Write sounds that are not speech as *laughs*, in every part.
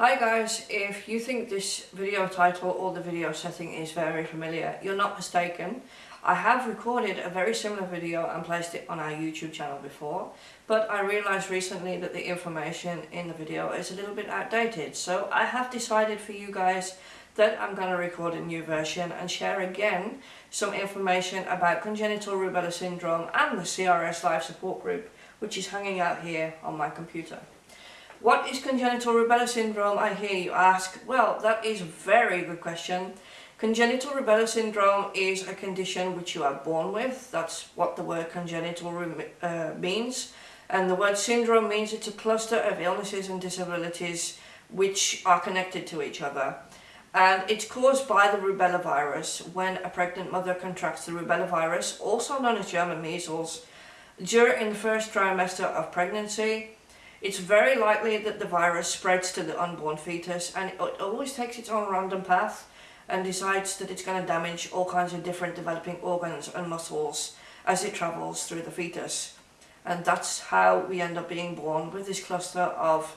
Hi guys, if you think this video title or the video setting is very familiar, you're not mistaken. I have recorded a very similar video and placed it on our YouTube channel before, but I realised recently that the information in the video is a little bit outdated, so I have decided for you guys that I'm going to record a new version and share again some information about congenital rubella syndrome and the CRS Life Support Group, which is hanging out here on my computer. What is congenital rubella syndrome, I hear you ask? Well, that is a very good question. Congenital rubella syndrome is a condition which you are born with. That's what the word congenital uh, means. And the word syndrome means it's a cluster of illnesses and disabilities which are connected to each other. And it's caused by the rubella virus when a pregnant mother contracts the rubella virus, also known as German measles, during the first trimester of pregnancy it's very likely that the virus spreads to the unborn fetus and it always takes its own random path and decides that it's going to damage all kinds of different developing organs and muscles as it travels through the fetus. And that's how we end up being born with this cluster of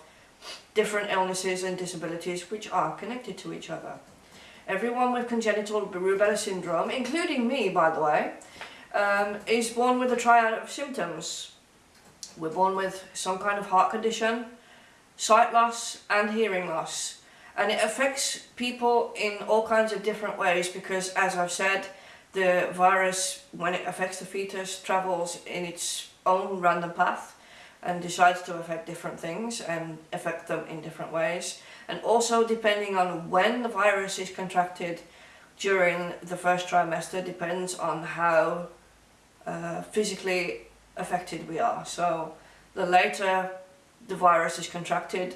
different illnesses and disabilities which are connected to each other. Everyone with congenital rubella syndrome, including me by the way, um, is born with a triad of symptoms we're born with some kind of heart condition, sight loss and hearing loss. And it affects people in all kinds of different ways because as I've said, the virus, when it affects the fetus, travels in its own random path and decides to affect different things and affect them in different ways. And also depending on when the virus is contracted during the first trimester depends on how uh, physically affected we are. So the later the virus is contracted,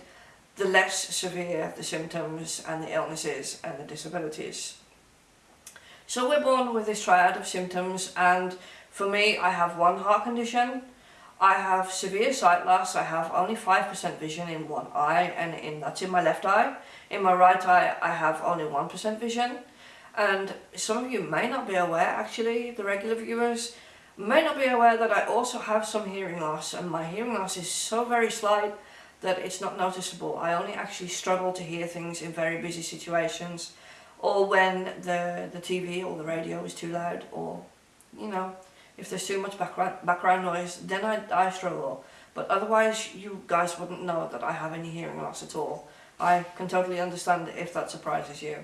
the less severe the symptoms and the illnesses and the disabilities. So we're born with this triad of symptoms and for me I have one heart condition, I have severe sight loss, I have only 5% vision in one eye and in, that's in my left eye. In my right eye I have only 1% vision and some of you may not be aware actually, the regular viewers, may not be aware that I also have some hearing loss and my hearing loss is so very slight that it's not noticeable. I only actually struggle to hear things in very busy situations or when the, the TV or the radio is too loud or, you know, if there's too much background, background noise, then I, I struggle. But otherwise, you guys wouldn't know that I have any hearing loss at all. I can totally understand if that surprises you.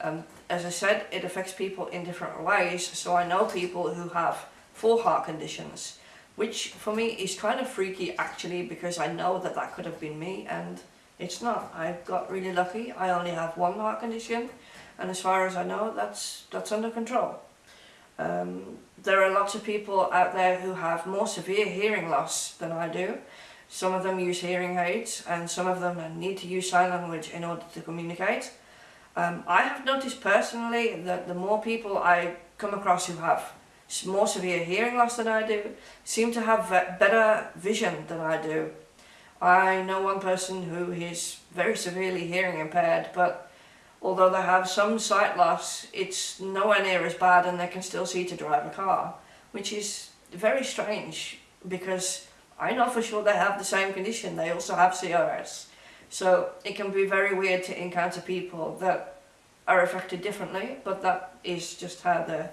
Um, as I said, it affects people in different ways, so I know people who have for heart conditions, which for me is kind of freaky actually because I know that that could have been me and it's not. I got really lucky. I only have one heart condition and as far as I know that's that's under control. Um, there are lots of people out there who have more severe hearing loss than I do. Some of them use hearing aids and some of them need to use sign language in order to communicate. Um, I have noticed personally that the more people I come across who have more severe hearing loss than I do, seem to have better vision than I do. I know one person who is very severely hearing impaired, but although they have some sight loss, it's nowhere near as bad and they can still see to drive a car, which is very strange because I know for sure they have the same condition, they also have CRS. So it can be very weird to encounter people that are affected differently, but that is just how the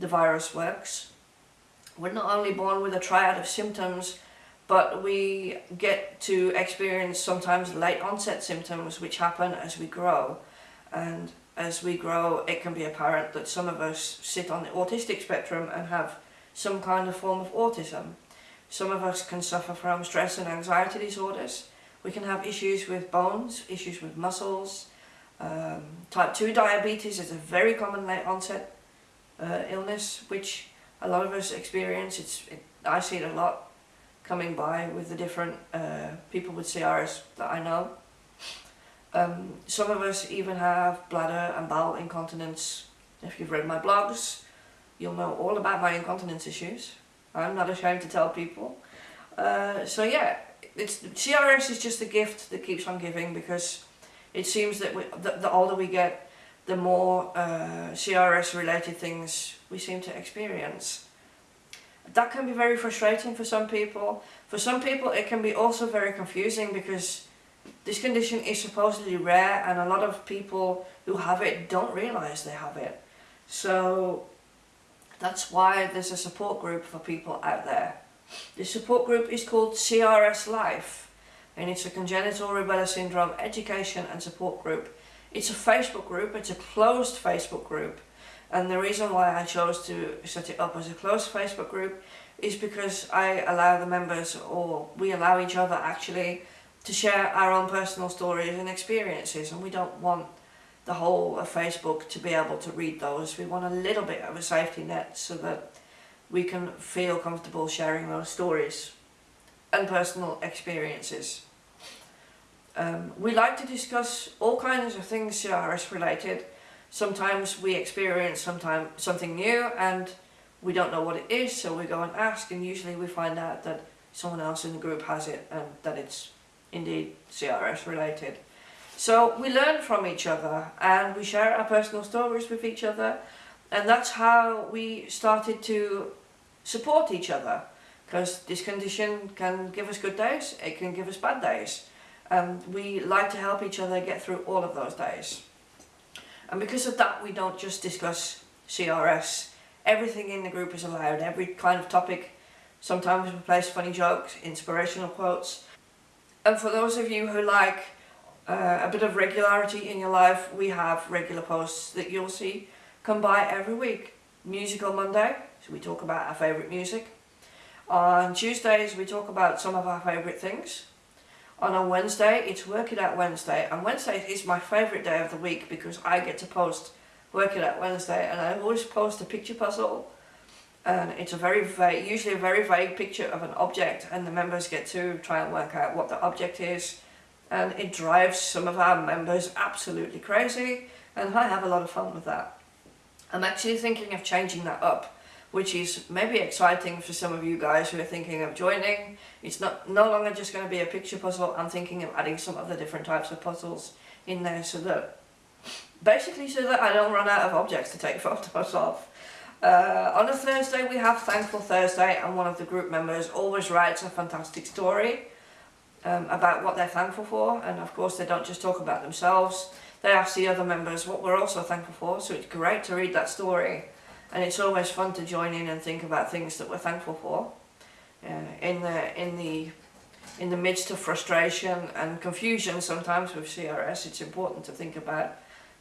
the virus works. We're not only born with a triad of symptoms, but we get to experience sometimes late onset symptoms which happen as we grow. And as we grow, it can be apparent that some of us sit on the autistic spectrum and have some kind of form of autism. Some of us can suffer from stress and anxiety disorders. We can have issues with bones, issues with muscles. Um, type 2 diabetes is a very common late onset uh, illness, which a lot of us experience. It's it, I see it a lot coming by with the different uh, people with CRS that I know. Um, some of us even have bladder and bowel incontinence. If you've read my blogs, you'll know all about my incontinence issues. I'm not ashamed to tell people. Uh, so yeah, it's CRS is just a gift that keeps on giving because it seems that we, the, the older we get, the more uh, CRS related things we seem to experience. That can be very frustrating for some people. For some people it can be also very confusing because this condition is supposedly rare and a lot of people who have it don't realise they have it. So that's why there's a support group for people out there. The support group is called CRS Life and it's a congenital rubella syndrome education and support group. It's a Facebook group, it's a closed Facebook group and the reason why I chose to set it up as a closed Facebook group is because I allow the members or we allow each other actually to share our own personal stories and experiences and we don't want the whole of Facebook to be able to read those. We want a little bit of a safety net so that we can feel comfortable sharing those stories and personal experiences. Um, we like to discuss all kinds of things CRS related. Sometimes we experience sometime, something new and we don't know what it is so we go and ask and usually we find out that someone else in the group has it and that it's indeed CRS related. So we learn from each other and we share our personal stories with each other and that's how we started to support each other because this condition can give us good days, it can give us bad days and we like to help each other get through all of those days. And because of that we don't just discuss CRS, everything in the group is allowed, every kind of topic. Sometimes we place funny jokes, inspirational quotes. And for those of you who like uh, a bit of regularity in your life, we have regular posts that you'll see come by every week. Musical Monday, so we talk about our favourite music. On Tuesdays we talk about some of our favourite things. On a Wednesday it's Work It Out Wednesday and Wednesday is my favourite day of the week because I get to post Work It Out Wednesday and I always post a picture puzzle and it's a very vague, usually a very vague picture of an object and the members get to try and work out what the object is and it drives some of our members absolutely crazy and I have a lot of fun with that. I'm actually thinking of changing that up which is maybe exciting for some of you guys who are thinking of joining. It's not no longer just going to be a picture puzzle, I'm thinking of adding some of the different types of puzzles in there so that basically so that I don't run out of objects to take *laughs* photos of. Uh, on a Thursday we have Thankful Thursday and one of the group members always writes a fantastic story um, about what they're thankful for. And of course they don't just talk about themselves. They ask the other members what we're also thankful for. So it's great to read that story and it's always fun to join in and think about things that we're thankful for uh, in the in the in the midst of frustration and confusion sometimes with CRS it's important to think about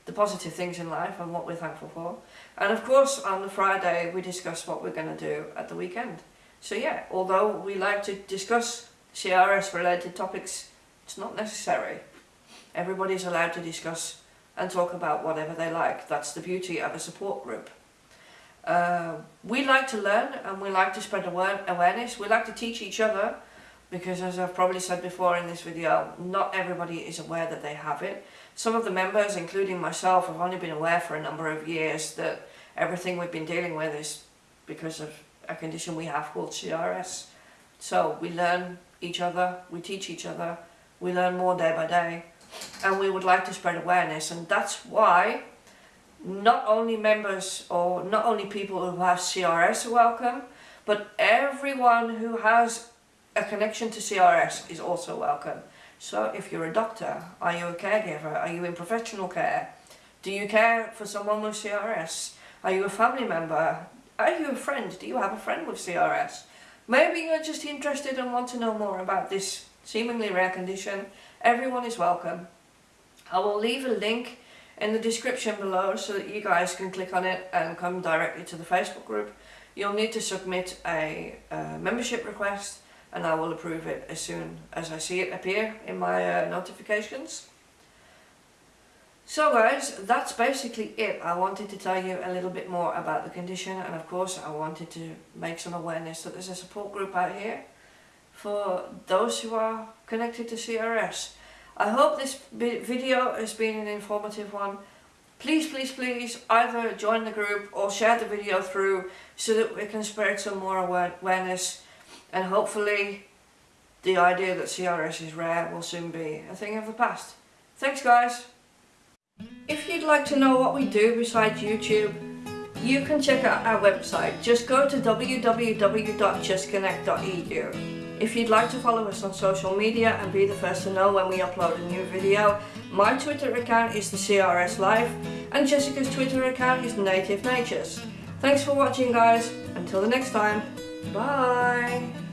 the positive things in life and what we're thankful for and of course on the Friday we discuss what we're going to do at the weekend so yeah although we like to discuss CRS related topics, it's not necessary. Everybody's allowed to discuss and talk about whatever they like. That's the beauty of a support group. Uh, we like to learn and we like to spread awareness. We like to teach each other because as I've probably said before in this video, not everybody is aware that they have it. Some of the members, including myself, have only been aware for a number of years that everything we've been dealing with is because of a condition we have called CRS. So we learn each other, we teach each other, we learn more day by day and we would like to spread awareness and that's why not only members or not only people who have CRS are welcome but everyone who has a connection to CRS is also welcome. So if you're a doctor, are you a caregiver, are you in professional care, do you care for someone with CRS, are you a family member, are you a friend, do you have a friend with CRS? Maybe you're just interested and want to know more about this seemingly rare condition. Everyone is welcome. I will leave a link in the description below so that you guys can click on it and come directly to the Facebook group. You'll need to submit a uh, membership request and I will approve it as soon as I see it appear in my uh, notifications. So guys, that's basically it. I wanted to tell you a little bit more about the condition and of course I wanted to make some awareness that there's a support group out here for those who are connected to CRS. I hope this video has been an informative one. Please, please, please either join the group or share the video through so that we can spread some more awareness and hopefully the idea that CRS is rare will soon be a thing of the past. Thanks guys! If you'd like to know what we do besides YouTube, you can check out our website. Just go to www.justconnect.edu. If you'd like to follow us on social media and be the first to know when we upload a new video, my Twitter account is the CRS Life and Jessica's Twitter account is Native Natures. Thanks for watching guys, until the next time, bye!